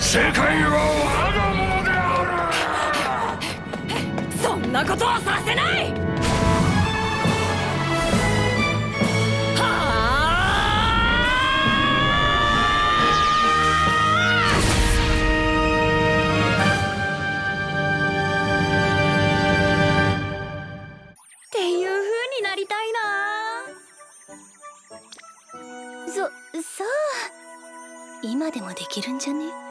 世界は我がものである。そんなことはさせない。になりたいな。そそう。今でもできるんじゃね？